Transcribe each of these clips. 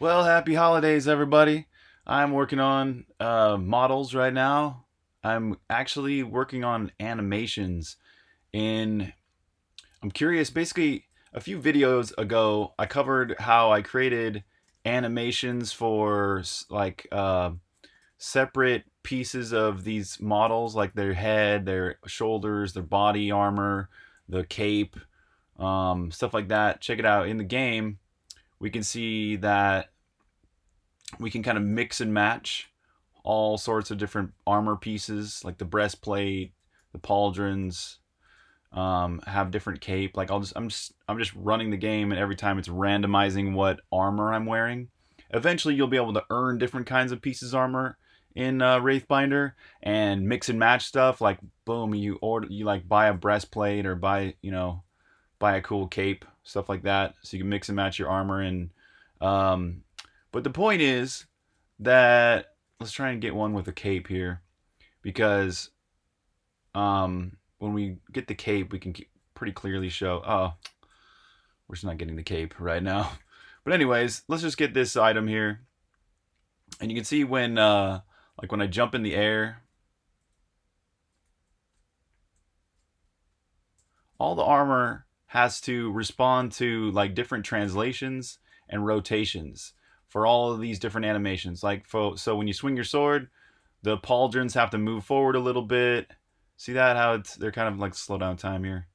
Well, happy holidays, everybody. I'm working on uh, models right now. I'm actually working on animations in. I'm curious. Basically, a few videos ago, I covered how I created animations for like uh, separate pieces of these models, like their head, their shoulders, their body armor, the cape, um, stuff like that. Check it out in the game we can see that we can kind of mix and match all sorts of different armor pieces like the breastplate the pauldrons um, have different cape. Like I'll just I'm just I'm just running the game and every time it's randomizing what armor I'm wearing. Eventually you'll be able to earn different kinds of pieces armor in uh, Wraithbinder and mix and match stuff. Like boom you order you like buy a breastplate or buy you know buy a cool cape stuff like that so you can mix and match your armor and um, but the point is that let's try and get one with a cape here because um, when we get the cape, we can pretty clearly show, oh, we're just not getting the cape right now. But anyways, let's just get this item here. And you can see when, uh, like when I jump in the air, all the armor has to respond to like different translations and rotations for all of these different animations. Like for, so when you swing your sword, the pauldrons have to move forward a little bit. See that how it's they're kind of like slow down time here.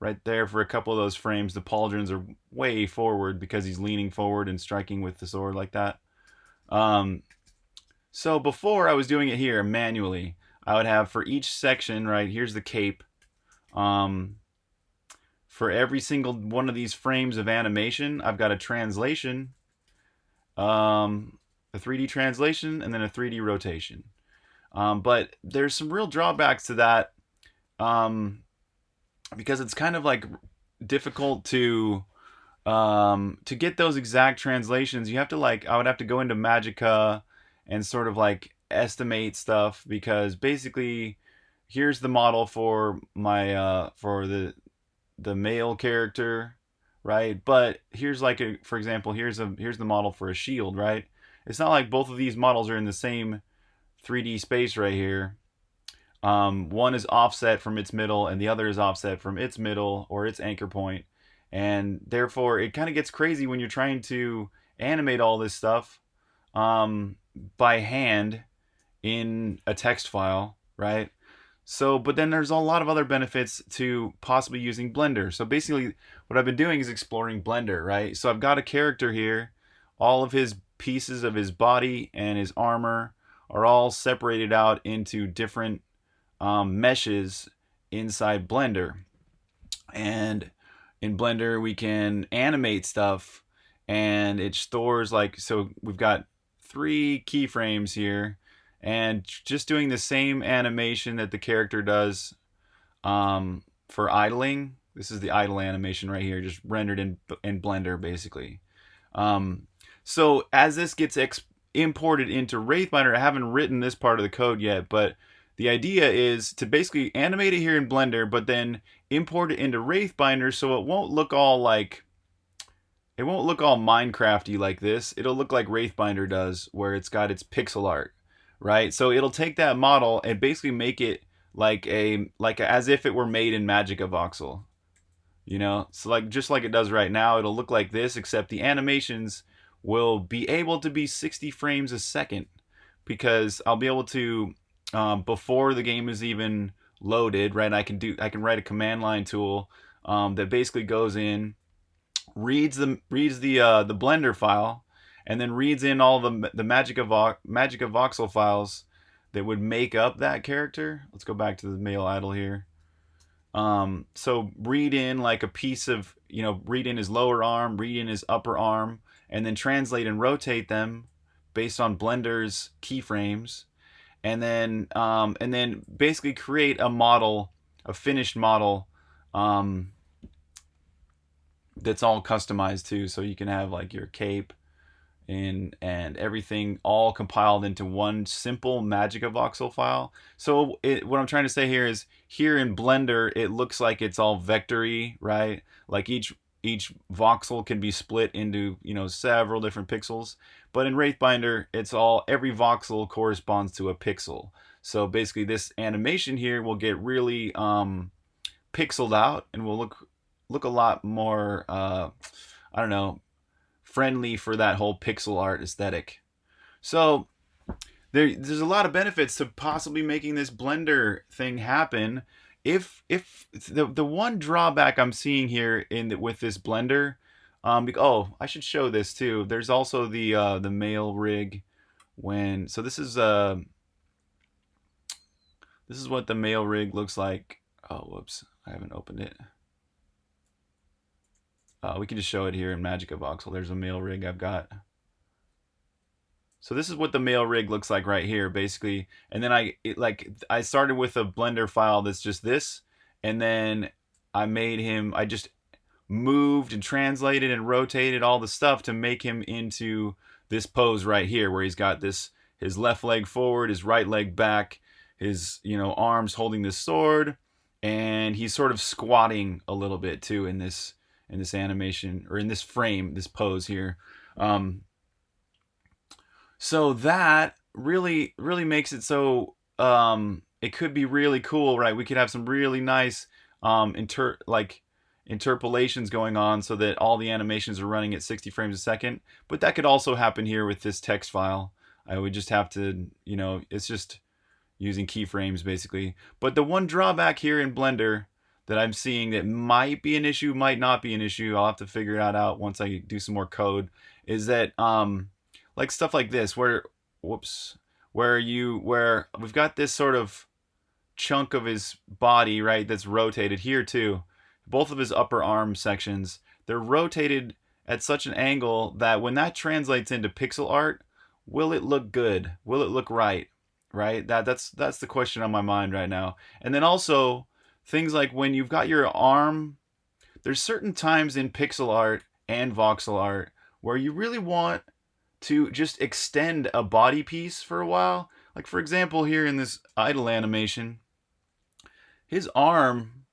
Right there for a couple of those frames, the pauldrons are way forward because he's leaning forward and striking with the sword like that. Um, so before I was doing it here manually, I would have for each section, right, here's the cape. Um, for every single one of these frames of animation, I've got a translation um, a 3D translation, and then a 3D rotation. Um, but there's some real drawbacks to that um, because it's kind of like difficult to um, to get those exact translations. You have to like I would have to go into Magica and sort of like estimate stuff because basically here's the model for my uh, for the the male character right? But here's like a, for example, here's a here's the model for a shield, right? It's not like both of these models are in the same 3D space right here. Um, one is offset from its middle and the other is offset from its middle or its anchor point. And therefore, it kind of gets crazy when you're trying to animate all this stuff um, by hand in a text file, right? So, but then there's a lot of other benefits to possibly using Blender. So basically what I've been doing is exploring Blender, right? So I've got a character here. All of his pieces of his body and his armor are all separated out into different um, meshes inside Blender. And in Blender, we can animate stuff and it stores like, so we've got three keyframes here and just doing the same animation that the character does um, for idling. This is the idle animation right here, just rendered in in Blender basically. Um, so as this gets imported into Wraithbinder, I haven't written this part of the code yet, but the idea is to basically animate it here in Blender, but then import it into Wraithbinder so it won't look all like it won't look all Minecrafty like this. It'll look like Wraithbinder does, where it's got its pixel art right? So it'll take that model and basically make it like a like a, as if it were made in Magica Voxel. You know, so like just like it does right now, it'll look like this, except the animations will be able to be 60 frames a second because I'll be able to um, before the game is even loaded, right? I can do I can write a command line tool um, that basically goes in, reads the reads the uh, the Blender file, and then reads in all the the magic of Vo- Magica Voxel files that would make up that character. Let's go back to the male idle here. Um, so read in like a piece of, you know, read in his lower arm, read in his upper arm, and then translate and rotate them based on Blender's keyframes. And then, um, and then basically create a model, a finished model, um, that's all customized too. So you can have like your cape, and and everything all compiled into one simple Magica voxel file. So it, what I'm trying to say here is here in Blender, it looks like it's all vectory, right? Like each each voxel can be split into you know several different pixels. But in Wraithbinder, it's all every voxel corresponds to a pixel. So basically, this animation here will get really um, pixeled out and will look look a lot more uh, I don't know friendly for that whole pixel art aesthetic. So there, there's a lot of benefits to possibly making this Blender thing happen. If if the the one drawback I'm seeing here in the, with this Blender, um, oh, I should show this too. There's also the uh, the male rig when so this is uh this is what the male rig looks like. Oh, whoops, I haven't opened it. Uh, we can just show it here in Magica Voxel. There's a male rig I've got. So this is what the male rig looks like right here, basically. And then I it, like I started with a Blender file that's just this, and then I made him. I just moved and translated and rotated all the stuff to make him into this pose right here, where he's got this his left leg forward, his right leg back, his you know arms holding this sword, and he's sort of squatting a little bit too in this in this animation or in this frame, this pose here. Um, so that really, really makes it so um, it could be really cool, right? We could have some really nice um, inter like interpolations going on so that all the animations are running at 60 frames a second. But that could also happen here with this text file. I would just have to, you know, it's just using keyframes basically. But the one drawback here in Blender that I'm seeing that might be an issue, might not be an issue, I'll have to figure that out once I do some more code, is that um, like stuff like this where whoops where you where we've got this sort of chunk of his body right that's rotated here too. Both of his upper arm sections they're rotated at such an angle that when that translates into pixel art will it look good? Will it look right? Right? That that's that's the question on my mind right now. And then also things like when you've got your arm there's certain times in pixel art and voxel art where you really want to just extend a body piece for a while. Like for example, here in this idle animation, his arm,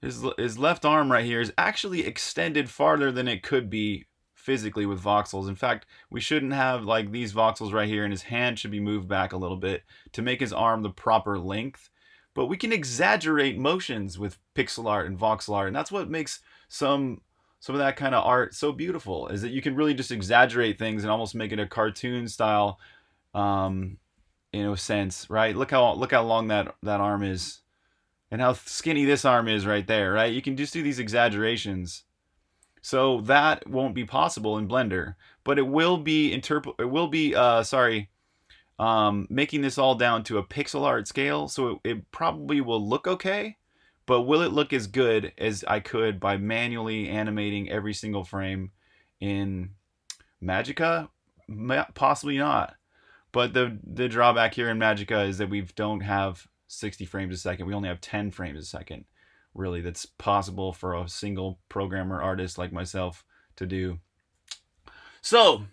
his, his left arm right here is actually extended farther than it could be physically with voxels. In fact, we shouldn't have like these voxels right here and his hand should be moved back a little bit to make his arm the proper length. But we can exaggerate motions with pixel art and voxel art, and that's what makes some some of that kind of art so beautiful is that you can really just exaggerate things and almost make it a cartoon style um in a sense right? Look how look how long that that arm is and how skinny this arm is right there right? You can just do these exaggerations. So that won't be possible in blender but it will be interpret it will be uh sorry um making this all down to a pixel art scale so it, it probably will look okay but will it look as good as I could by manually animating every single frame in Magica? Possibly not. But the the drawback here in Magica is that we don't have 60 frames a second. We only have 10 frames a second. Really, that's possible for a single programmer artist like myself to do. So,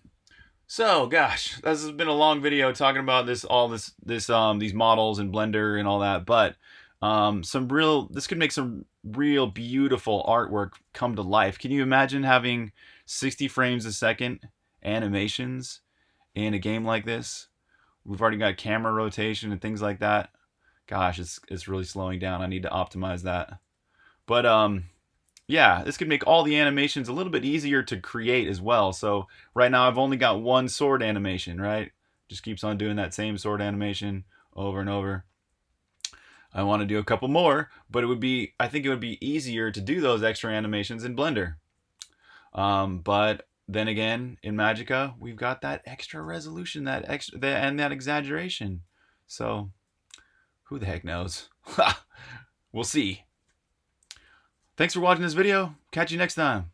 so gosh, this has been a long video talking about this all this this um these models and Blender and all that, but um, some real, this could make some real beautiful artwork come to life. Can you imagine having 60 frames a second animations in a game like this? We've already got camera rotation and things like that. Gosh, it's, it's really slowing down. I need to optimize that. But um, yeah, this could make all the animations a little bit easier to create as well. So right now I've only got one sword animation, right? Just keeps on doing that same sword animation over and over. I want to do a couple more, but it would be, I think it would be easier to do those extra animations in Blender. Um, but then again, in Magica, we've got that extra resolution, that extra, and that exaggeration. So, who the heck knows? we'll see. Thanks for watching this video. Catch you next time.